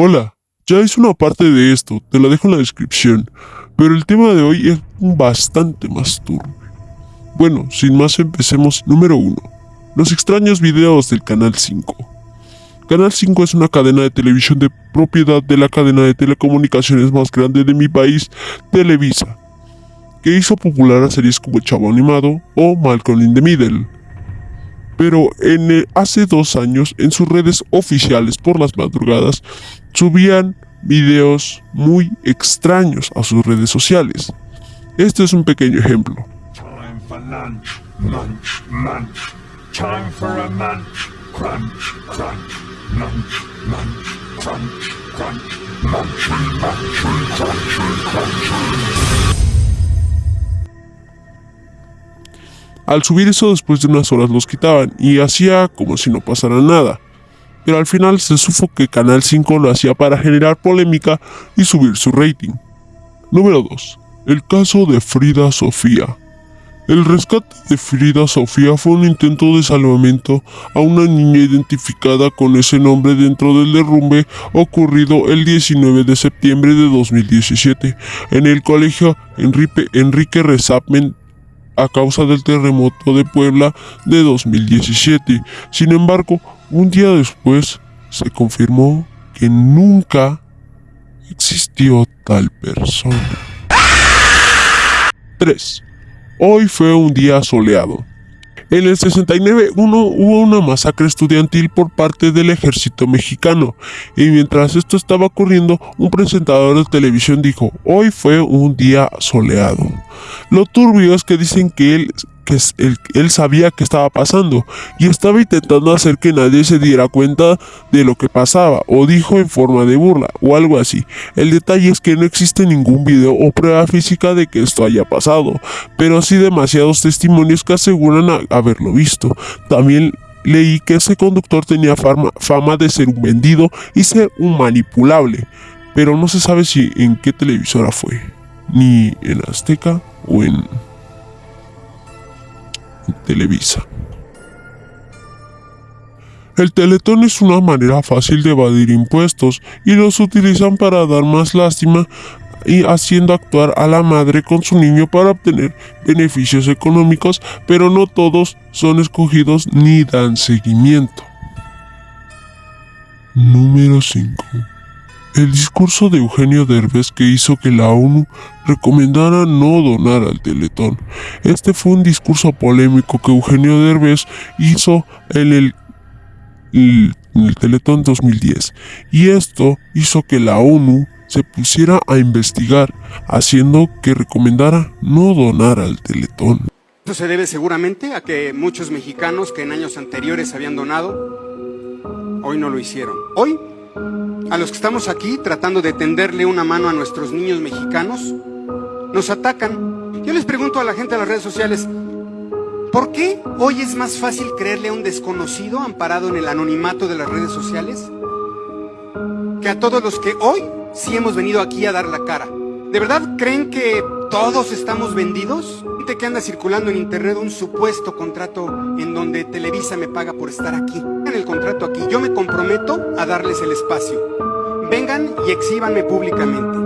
Hola, ya hice una parte de esto, te la dejo en la descripción, pero el tema de hoy es bastante más turbio. Bueno, sin más empecemos. Número 1. Los extraños videos del Canal 5. Canal 5 es una cadena de televisión de propiedad de la cadena de telecomunicaciones más grande de mi país, Televisa, que hizo popular a series como Chavo Animado o Malcolm in the Middle. Pero en hace dos años en sus redes oficiales por las madrugadas subían videos muy extraños a sus redes sociales. Este es un pequeño ejemplo. Al subir eso después de unas horas los quitaban y hacía como si no pasara nada. Pero al final se supo que Canal 5 lo hacía para generar polémica y subir su rating. Número 2. El caso de Frida Sofía. El rescate de Frida Sofía fue un intento de salvamento a una niña identificada con ese nombre dentro del derrumbe ocurrido el 19 de septiembre de 2017 en el colegio Enrique, Enrique a causa del terremoto de Puebla de 2017. Sin embargo, un día después se confirmó que nunca existió tal persona. 3. Hoy fue un día soleado. En el 69 hubo una masacre estudiantil por parte del ejército mexicano y mientras esto estaba ocurriendo un presentador de televisión dijo hoy fue un día soleado. Lo turbio es que dicen que él que él, sabía que estaba pasando y estaba intentando hacer que nadie se diera cuenta de lo que pasaba o dijo en forma de burla o algo así. El detalle es que no existe ningún video o prueba física de que esto haya pasado, pero sí demasiados testimonios que aseguran haberlo visto. También leí que ese conductor tenía fama, fama de ser un vendido y ser un manipulable, pero no se sabe si en qué televisora fue, ni en Azteca o en Televisa. El teletón es una manera fácil de evadir impuestos y los utilizan para dar más lástima y haciendo actuar a la madre con su niño para obtener beneficios económicos, pero no todos son escogidos ni dan seguimiento. Número 5. El discurso de Eugenio Derbez que hizo que la ONU recomendara no donar al Teletón. Este fue un discurso polémico que Eugenio Derbez hizo en el, el Teletón 2010 y esto hizo que la ONU se pusiera a investigar, haciendo que recomendara no donar al Teletón. Esto se debe seguramente a que muchos mexicanos que en años anteriores habían donado, hoy no lo hicieron. Hoy a los que estamos aquí tratando de tenderle una mano a nuestros niños mexicanos, nos atacan. Yo les pregunto a la gente de las redes sociales, ¿por qué hoy es más fácil creerle a un desconocido amparado en el anonimato de las redes sociales? Que a todos los que hoy sí hemos venido aquí a dar la cara. ¿De verdad creen que todos estamos vendidos? Gente que anda circulando en internet un supuesto contrato en donde Televisa me paga por estar aquí. En el contrato aquí, yo me comprometo a darles el espacio. Vengan y exhíbanme públicamente.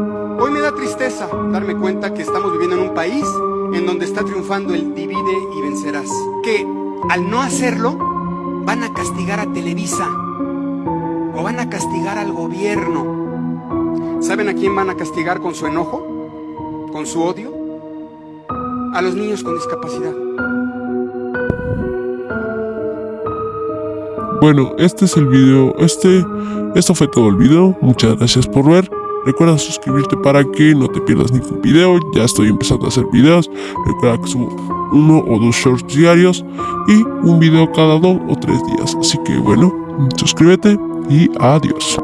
Hoy me da tristeza darme cuenta que estamos viviendo en un país en donde está triunfando el divide y vencerás. Que al no hacerlo, van a castigar a Televisa o van a castigar al gobierno. ¿Saben a quién van a castigar con su enojo? ¿Con su odio? A los niños con discapacidad. Bueno, este es el video, este, esto fue todo el video, muchas gracias por ver. Recuerda suscribirte para que no te pierdas ningún video, ya estoy empezando a hacer videos. Recuerda que subo uno o dos shorts diarios y un video cada dos o tres días. Así que bueno, suscríbete y adiós.